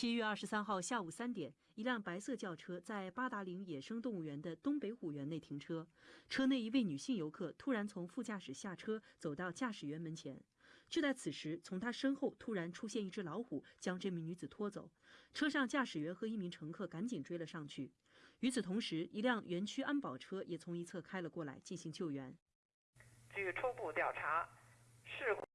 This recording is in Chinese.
七月二十三号下午三点一辆白色轿车在八达岭野生动物园的东北虎园内停车。车内一位女性游客突然从副驾驶下车走到驾驶员门前。就在此时从她身后突然出现一只老虎将这名女子拖走。车上驾驶员和一名乘客赶紧追了上去。与此同时一辆园区安保车也从一侧开了过来进行救援。据初步调查事故